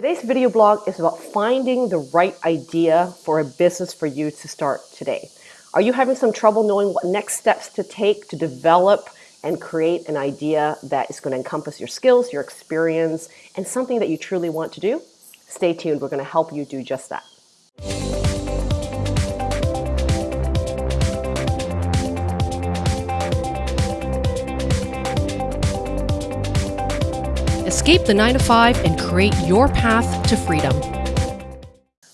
Today's video blog is about finding the right idea for a business for you to start today. Are you having some trouble knowing what next steps to take to develop and create an idea that is going to encompass your skills, your experience, and something that you truly want to do? Stay tuned. We're going to help you do just that. Escape the 9 to 5 and create your path to freedom.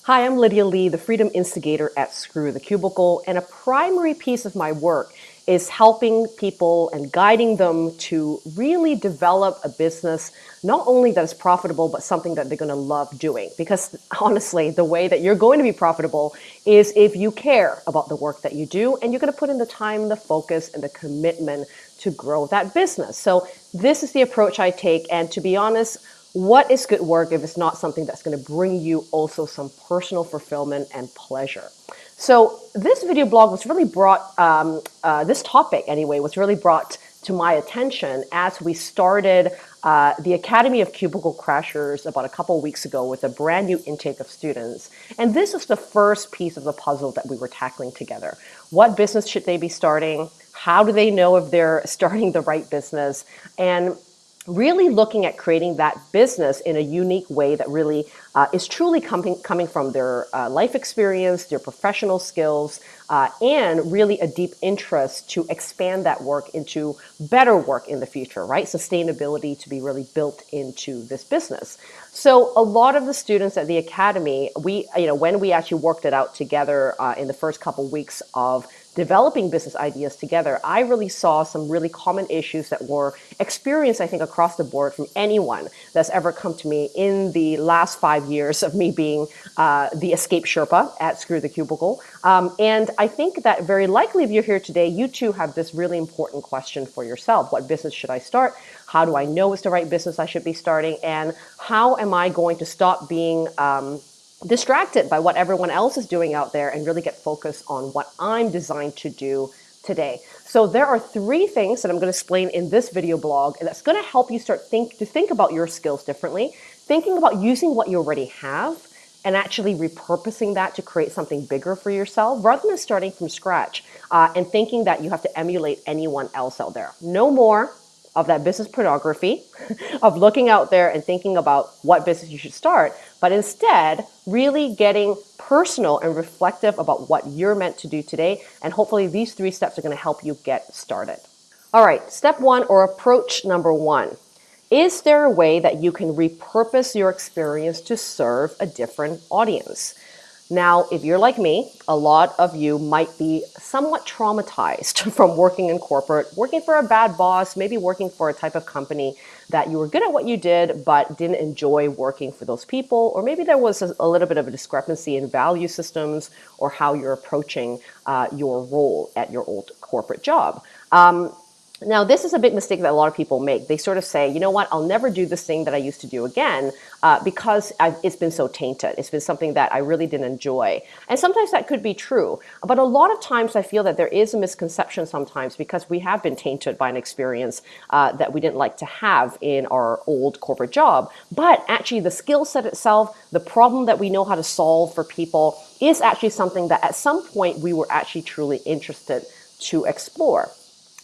Hi, I'm Lydia Lee, the Freedom Instigator at Screw the Cubicle, and a primary piece of my work is helping people and guiding them to really develop a business, not only that is profitable, but something that they're gonna love doing. Because honestly, the way that you're going to be profitable is if you care about the work that you do and you're gonna put in the time, the focus, and the commitment to grow that business. So this is the approach I take. And to be honest, what is good work if it's not something that's going to bring you also some personal fulfillment and pleasure? So this video blog was really brought, um, uh, this topic anyway, was really brought to my attention as we started uh, the Academy of Cubicle Crashers about a couple weeks ago with a brand new intake of students. And this was the first piece of the puzzle that we were tackling together. What business should they be starting? How do they know if they're starting the right business? And really looking at creating that business in a unique way that really uh, is truly coming, coming from their uh, life experience, their professional skills, uh, and really a deep interest to expand that work into better work in the future, right? Sustainability to be really built into this business. So a lot of the students at the Academy, we, you know, when we actually worked it out together uh, in the first couple weeks of developing business ideas together, I really saw some really common issues that were experienced, I think, across the board from anyone that's ever come to me in the last five years of me being uh, the escape Sherpa at Screw the Cubicle. Um, and I think that very likely if you're here today, you too have this really important question for yourself. What business should I start? How do I know it's the right business I should be starting? And how am I going to stop being um, distracted by what everyone else is doing out there and really get focused on what I'm designed to do today. So there are three things that I'm going to explain in this video blog and that's going to help you start think to think about your skills differently, thinking about using what you already have and actually repurposing that to create something bigger for yourself rather than starting from scratch uh, and thinking that you have to emulate anyone else out there. No more of that business pornography, of looking out there and thinking about what business you should start, but instead really getting personal and reflective about what you're meant to do today. And hopefully these three steps are gonna help you get started. All right, step one or approach number one. Is there a way that you can repurpose your experience to serve a different audience? Now, if you're like me, a lot of you might be somewhat traumatized from working in corporate, working for a bad boss, maybe working for a type of company that you were good at what you did, but didn't enjoy working for those people, or maybe there was a, little bit of a discrepancy in value systems or how you're approaching uh, your role at your old corporate job. Um, now, this is a big mistake that a lot of people make. They sort of say, you know what, I'll never do this thing that I used to do again uh, because I've, it's been so tainted. It's been something that I really didn't enjoy. And sometimes that could be true. But a lot of times I feel that there is a misconception sometimes because we have been tainted by an experience uh, that we didn't like to have in our old corporate job. But actually the skill set itself, the problem that we know how to solve for people is actually something that at some point we were actually truly interested to explore.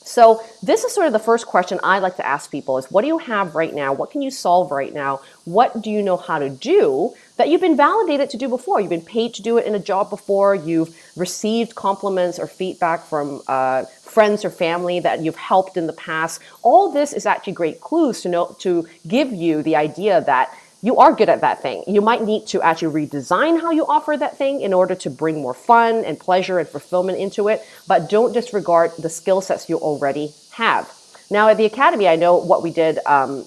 So this is sort of the first question I like to ask people is what do you have right now? What can you solve right now? What do you know how to do that you've been validated to do before? You've been paid to do it in a job before. You've received compliments or feedback from uh, friends or family that you've helped in the past. All this is actually great clues to know to give you the idea that you are good at that thing. You might need to actually redesign how you offer that thing in order to bring more fun and pleasure and fulfillment into it, but don't disregard the skill sets you already have. Now at the Academy, I know what we did um,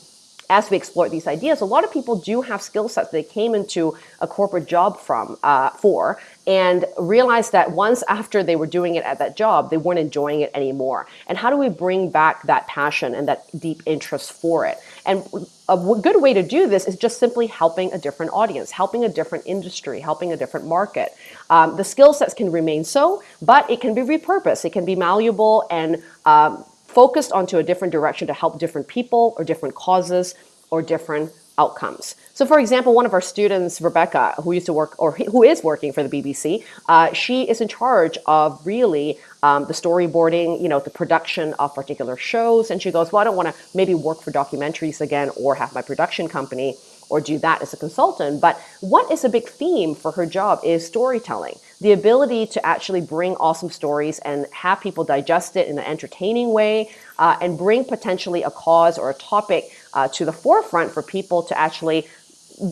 as we explore these ideas, a lot of people do have skill sets they came into a corporate job from uh, for and realized that once after they were doing it at that job, they weren't enjoying it anymore. And how do we bring back that passion and that deep interest for it? And a good way to do this is just simply helping a different audience, helping a different industry, helping a different market. Um, the skill sets can remain so, but it can be repurposed. It can be malleable and um, focused onto a different direction to help different people or different causes or different outcomes. So, for example, one of our students, Rebecca, who used to work or who is working for the BBC, uh, she is in charge of really um, the storyboarding, you know, the production of particular shows. And she goes, "Well, I don't want to maybe work for documentaries again or have my production company." Or do that as a consultant. But what is a big theme for her job is storytelling the ability to actually bring awesome stories and have people digest it in an entertaining way uh, and bring potentially a cause or a topic uh, to the forefront for people to actually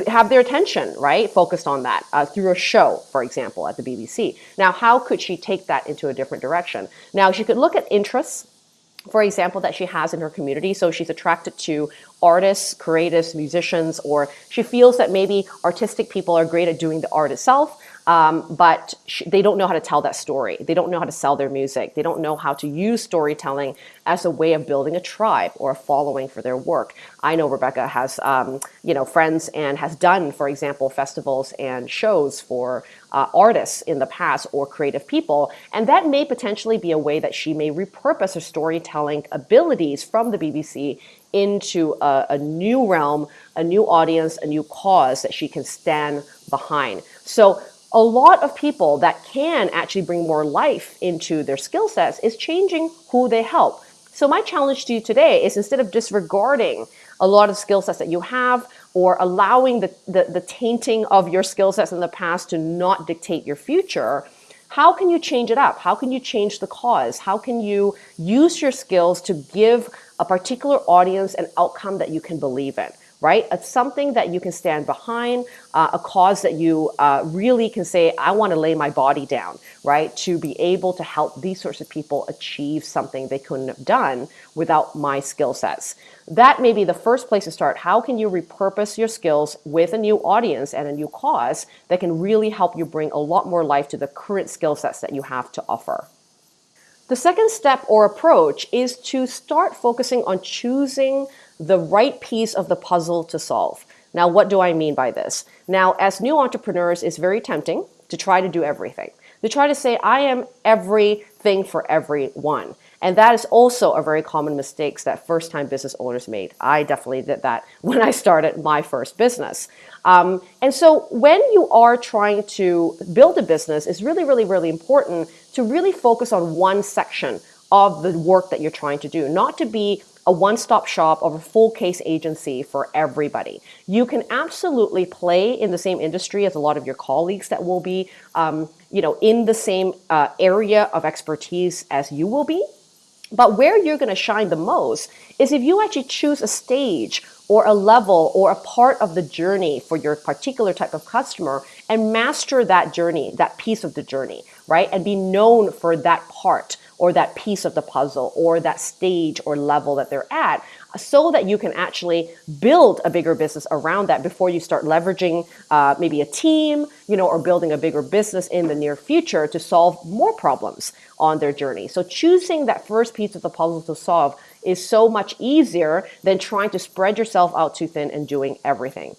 have their attention, right, focused on that uh, through a show, for example, at the BBC. Now, how could she take that into a different direction? Now, she could look at interests, for example, that she has in her community. So she's attracted to artists, creatives, musicians, or she feels that maybe artistic people are great at doing the art itself. Um, but they don't know how to tell that story. They don't know how to sell their music. They don't know how to use storytelling as a way of building a tribe or a following for their work. I know Rebecca has, um, you know, friends and has done, for example, festivals and shows for uh, artists in the past or creative people, and that may potentially be a way that she may repurpose her storytelling abilities from the BBC into a, a new realm, a new audience, a new cause that she can stand behind. So a lot of people that can actually bring more life into their skill sets is changing who they help. So my challenge to you today is instead of disregarding a lot of skill sets that you have or allowing the, the, the tainting of your skill sets in the past to not dictate your future, how can you change it up? How can you change the cause? How can you use your skills to give a particular audience and outcome that you can believe in? right? It's something that you can stand behind, uh, a cause that you uh, really can say, I want to lay my body down, right? To be able to help these sorts of people achieve something they couldn't have done without my skill sets. That may be the first place to start. How can you repurpose your skills with a new audience and a new cause that can really help you bring a lot more life to the current skill sets that you have to offer? The second step or approach is to start focusing on choosing the right piece of the puzzle to solve. Now, what do I mean by this? Now, as new entrepreneurs, it's very tempting to try to do everything. To try to say, I am everything for everyone. And that is also a very common mistake that first time business owners made. I definitely did that when I started my first business. Um, and so when you are trying to build a business, it's really, really, really important to really focus on one section of the work that you're trying to do, not to be a one-stop shop of a full case agency for everybody. You can absolutely play in the same industry as a lot of your colleagues that will be, um, you know, in the same uh, area of expertise as you will be. But where you're going to shine the most is if you actually choose a stage or a level or a part of the journey for your particular type of customer and master that journey, that piece of the journey, right? And be known for that part or that piece of the puzzle or that stage or level that they're at so that you can actually build a bigger business around that before you start leveraging uh, maybe a team, you know, or building a bigger business in the near future to solve more problems on their journey. So choosing that first piece of the puzzle to solve is so much easier than trying to spread yourself out too thin and doing everything.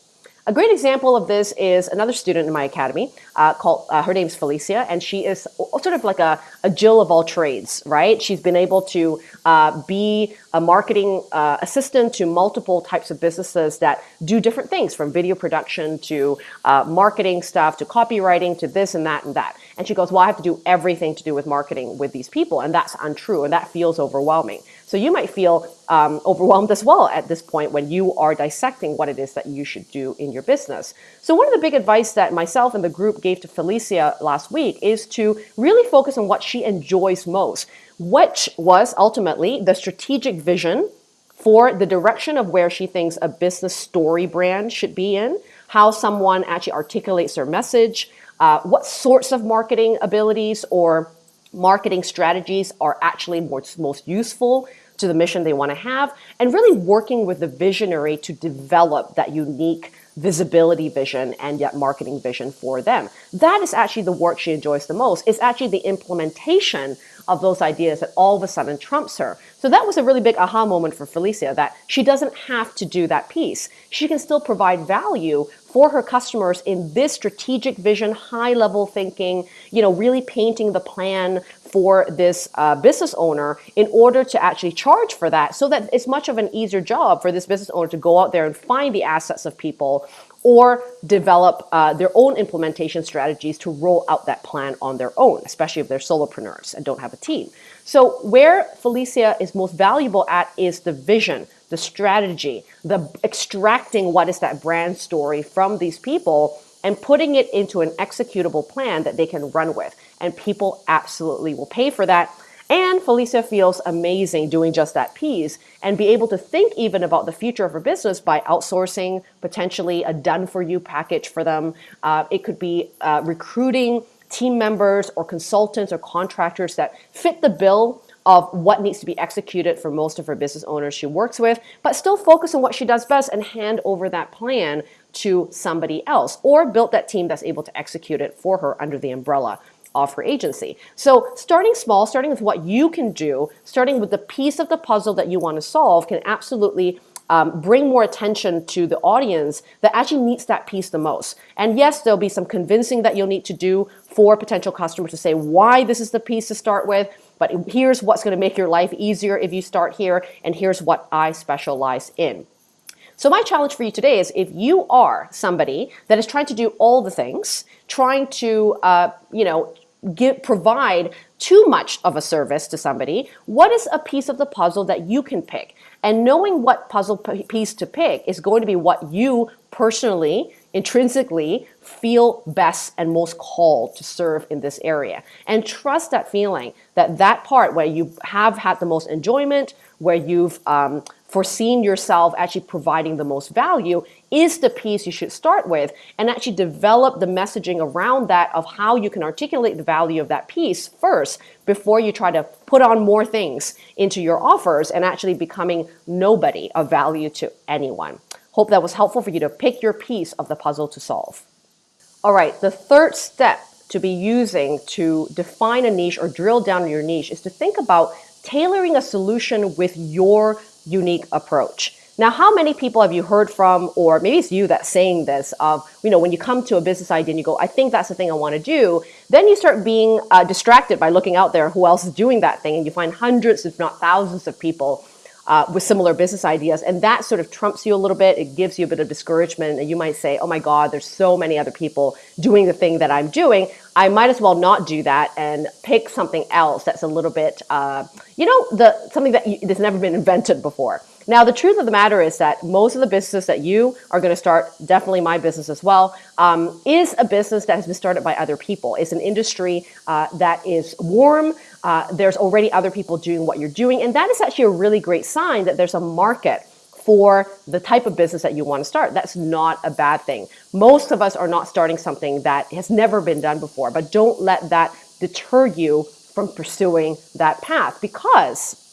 A great example of this is another student in my academy uh, called, uh, her name's Felicia, and she is sort of like a, a Jill of all trades, right? She's been able to uh, be a marketing uh, assistant to multiple types of businesses that do different things from video production to uh, marketing stuff to copywriting to this and that and that. And she goes, well, I have to do everything to do with marketing with these people. And that's untrue. And that feels overwhelming. So you might feel um, overwhelmed as well at this point when you are dissecting what it is that you should do in your business. So one of the big advice that myself and the group gave to Felicia last week is to really focus on what she enjoys most, which was ultimately the strategic vision for the direction of where she thinks a business story brand should be in, how someone actually articulates their message, uh, what sorts of marketing abilities or marketing strategies are actually most, most useful to the mission they want to have, and really working with the visionary to develop that unique visibility vision and yet marketing vision for them. That is actually the work she enjoys the most. It's actually the implementation of those ideas that all of a sudden trumps her. So that was a really big aha moment for Felicia that she doesn't have to do that piece. She can still provide value for her customers in this strategic vision, high level thinking, you know, really painting the plan for this uh, business owner in order to actually charge for that so that it's much of an easier job for this business owner to go out there and find the assets of people or develop uh, their own implementation strategies to roll out that plan on their own, especially if they're solopreneurs and don't have a team. So where Felicia is most valuable at is the vision, the strategy, the extracting what is that brand story from these people and putting it into an executable plan that they can run with. And people absolutely will pay for that. And Felicia feels amazing doing just that piece and be able to think even about the future of her business by outsourcing potentially a done for you package for them. Uh, it could be uh, recruiting team members or consultants or contractors that fit the bill of what needs to be executed for most of her business owners she works with, but still focus on what she does best and hand over that plan to somebody else or built that team that's able to execute it for her under the umbrella of her agency. So starting small, starting with what you can do, starting with the piece of the puzzle that you want to solve can absolutely um, bring more attention to the audience that actually needs that piece the most. And yes, there'll be some convincing that you'll need to do for potential customers to say why this is the piece to start with, but here's what's going to make your life easier if you start here, and here's what I specialize in. So my challenge for you today is if you are somebody that is trying to do all the things, trying to, uh, you know, give, provide too much of a service to somebody, what is a piece of the puzzle that you can pick? And knowing what puzzle piece to pick is going to be what you personally, intrinsically feel best and most called to serve in this area. And trust that feeling that that part where you have had the most enjoyment, where you've um, foreseen yourself actually providing the most value is the piece you should start with and actually develop the messaging around that of how you can articulate the value of that piece first before you try to put on more things into your offers and actually becoming nobody of value to anyone. Hope that was helpful for you to pick your piece of the puzzle to solve. All right, the third step to be using to define a niche or drill down your niche is to think about tailoring a solution with your unique approach. Now, how many people have you heard from, or maybe it's you that's saying this, of, you know, when you come to a business idea and you go, I think that's the thing I want to do, then you start being uh, distracted by looking out there who else is doing that thing, and you find hundreds, if not thousands of people uh, with similar business ideas. And that sort of trumps you a little bit. It gives you a bit of discouragement. And you might say, oh my God, there's so many other people doing the thing that I'm doing. I might as well not do that and pick something else that's a little bit, uh, you know, the something that you, that's never been invented before. Now, the truth of the matter is that most of the businesses that you are going to start, definitely my business as well, um, is a business that has been started by other people. It's an industry uh, that is warm. Uh, there's already other people doing what you're doing. And that is actually a really great sign that there's a market for the type of business that you want to start. That's not a bad thing. Most of us are not starting something that has never been done before, but don't let that deter you from pursuing that path because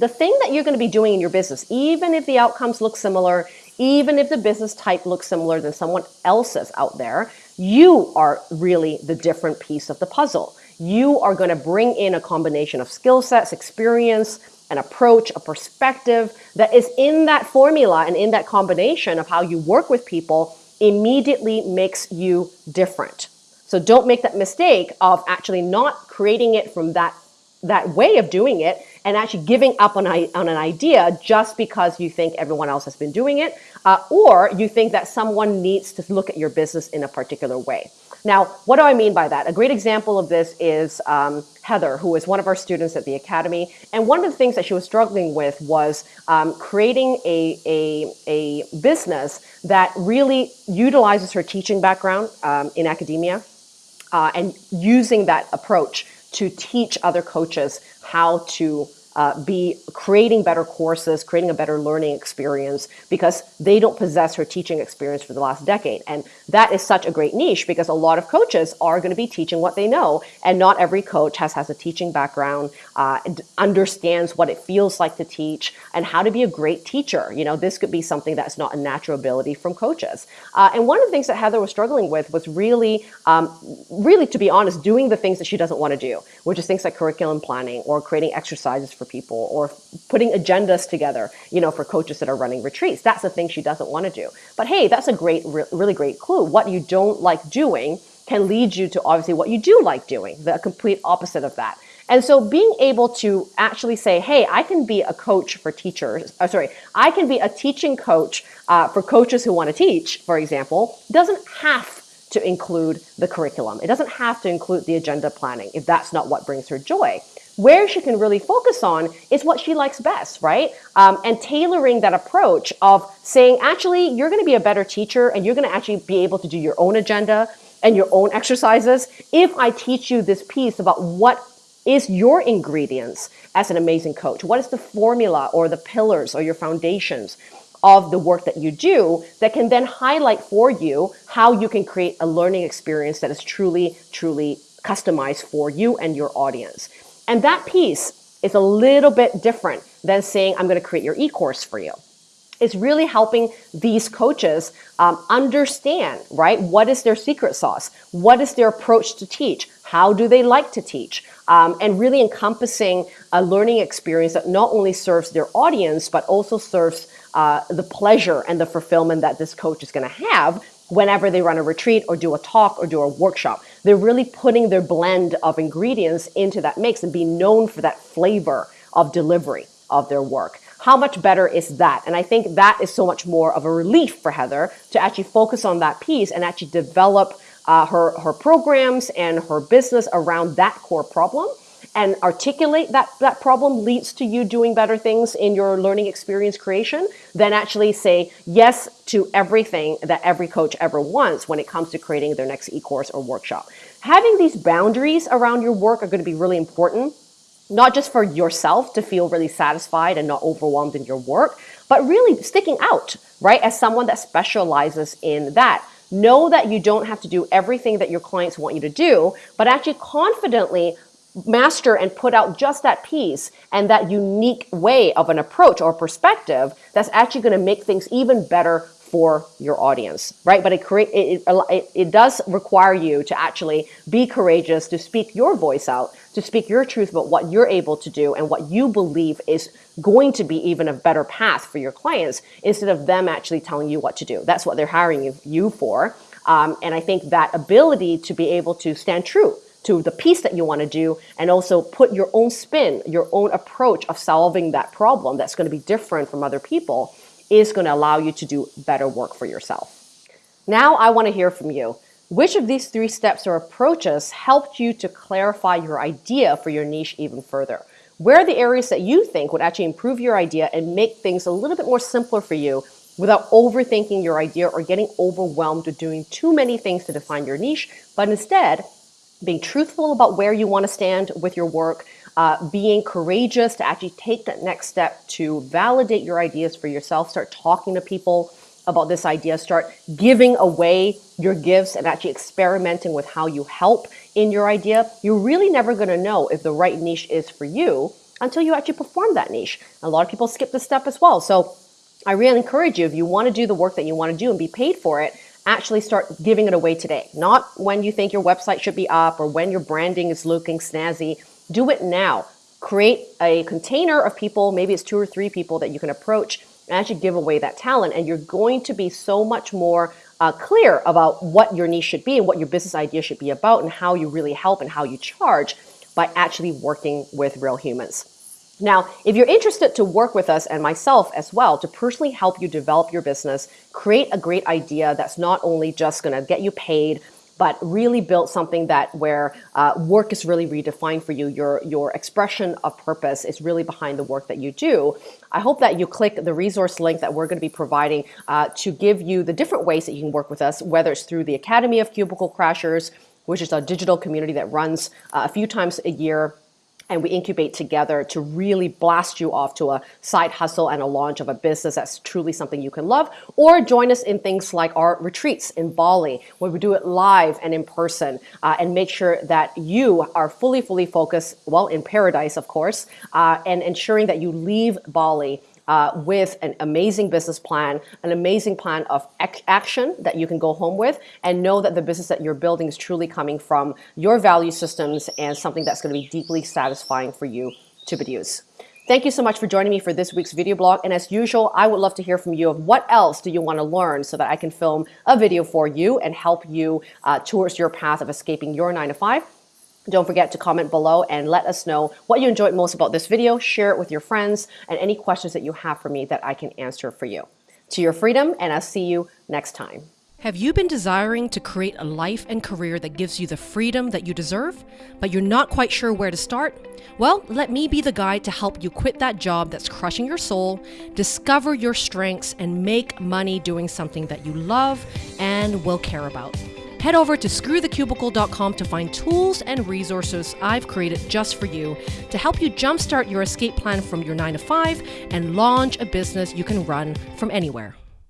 the thing that you're going to be doing in your business, even if the outcomes look similar, even if the business type looks similar than someone else's out there, you are really the different piece of the puzzle. You are going to bring in a combination of skill sets, experience, an approach, a perspective that is in that formula and in that combination of how you work with people immediately makes you different. So don't make that mistake of actually not creating it from that that way of doing it and actually giving up on, on an idea just because you think everyone else has been doing it, uh, or you think that someone needs to look at your business in a particular way. Now, what do I mean by that? A great example of this is um, Heather, who is one of our students at the Academy. And one of the things that she was struggling with was um, creating a, a, a, business that really utilizes her teaching background um, in academia uh, and using that approach to teach other coaches how to uh, be creating better courses, creating a better learning experience because they don't possess her teaching experience for the last decade. And that is such a great niche because a lot of coaches are going to be teaching what they know. And not every coach has, has a teaching background, uh, understands what it feels like to teach and how to be a great teacher. You know, this could be something that's not a natural ability from coaches. Uh, and one of the things that Heather was struggling with was really, um, really, to be honest, doing the things that she doesn't want to do, which is things like curriculum planning or creating exercises for people or putting agendas together, you know, for coaches that are running retreats. That's the thing she doesn't want to do. But hey, that's a great, really great clue. What you don't like doing can lead you to obviously what you do like doing, the complete opposite of that. And so being able to actually say, hey, I can be a coach for teachers, uh, sorry, I can be a teaching coach uh, for coaches who want to teach, for example, doesn't have to include the curriculum. It doesn't have to include the agenda planning if that's not what brings her joy. Where she can really focus on is what she likes best, right? Um, and tailoring that approach of saying, actually, you're going to be a better teacher and you're going to actually be able to do your own agenda and your own exercises if I teach you this piece about what is your ingredients as an amazing coach? What is the formula or the pillars or your foundations of the work that you do that can then highlight for you how you can create a learning experience that is truly, truly customized for you and your audience. And that piece is a little bit different than saying, I'm going to create your e-course for you it's really helping these coaches um, understand, right? What is their secret sauce? What is their approach to teach? How do they like to teach? Um, and really encompassing a learning experience that not only serves their audience, but also serves uh, the pleasure and the fulfillment that this coach is going to have whenever they run a retreat or do a talk or do a workshop. They're really putting their blend of ingredients into that mix and being known for that flavor of delivery of their work. How much better is that? And I think that is so much more of a relief for Heather to actually focus on that piece and actually develop uh, her, her programs and her business around that core problem and articulate that, that problem leads to you doing better things in your learning experience creation than actually say yes to everything that every coach ever wants when it comes to creating their next e-course or workshop. Having these boundaries around your work are going to be really important not just for yourself to feel really satisfied and not overwhelmed in your work, but really sticking out, right? As someone that specializes in that. Know that you don't have to do everything that your clients want you to do, but actually confidently master and put out just that piece and that unique way of an approach or perspective that's actually going to make things even better for your audience, right? But it, create, it, it, it does require you to actually be courageous, to speak your voice out, to speak your truth about what you're able to do and what you believe is going to be even a better path for your clients instead of them actually telling you what to do. That's what they're hiring you for. Um, and I think that ability to be able to stand true to the piece that you want to do and also put your own spin, your own approach of solving that problem that's going to be different from other people is going to allow you to do better work for yourself. Now I want to hear from you. Which of these three steps or approaches helped you to clarify your idea for your niche even further? Where are the areas that you think would actually improve your idea and make things a little bit more simpler for you without overthinking your idea or getting overwhelmed with doing too many things to define your niche, but instead being truthful about where you want to stand with your work, uh, being courageous to actually take that next step to validate your ideas for yourself, start talking to people about this idea, start giving away your gifts and actually experimenting with how you help in your idea. You're really never going to know if the right niche is for you until you actually perform that niche. A lot of people skip this step as well. So I really encourage you, if you want to do the work that you want to do and be paid for it, actually start giving it away today. Not when you think your website should be up or when your branding is looking snazzy. Do it now. Create a container of people, maybe it's two or three people that you can approach and actually give away that talent. And you're going to be so much more uh, clear about what your niche should be and what your business idea should be about and how you really help and how you charge by actually working with real humans. Now, if you're interested to work with us and myself as well to personally help you develop your business, create a great idea that's not only just going to get you paid, but really build something that where uh, work is really redefined for you. Your your expression of purpose is really behind the work that you do. I hope that you click the resource link that we're going to be providing uh, to give you the different ways that you can work with us, whether it's through the Academy of Cubicle Crashers, which is a digital community that runs uh, a few times a year and we incubate together to really blast you off to a side hustle and a launch of a business that's truly something you can love. Or join us in things like our retreats in Bali, where we do it live and in person uh, and make sure that you are fully, fully focused, well, in paradise, of course, uh, and ensuring that you leave Bali uh, with an amazing business plan, an amazing plan of ac action that you can go home with, and know that the business that you're building is truly coming from your value systems and something that's going to be deeply satisfying for you to produce. Thank you so much for joining me for this week's video blog. And as usual, I would love to hear from you of what else do you want to learn so that I can film a video for you and help you uh, towards your path of escaping your nine to five. Don't forget to comment below and let us know what you enjoyed most about this video. Share it with your friends and any questions that you have for me that I can answer for you. To your freedom, and I'll see you next time. Have you been desiring to create a life and career that gives you the freedom that you deserve, but you're not quite sure where to start? Well, let me be the guide to help you quit that job that's crushing your soul, discover your strengths, and make money doing something that you love and will care about. Head over to screwthecubicle.com to find tools and resources I've created just for you to help you jumpstart your escape plan from your 9 to 5 and launch a business you can run from anywhere.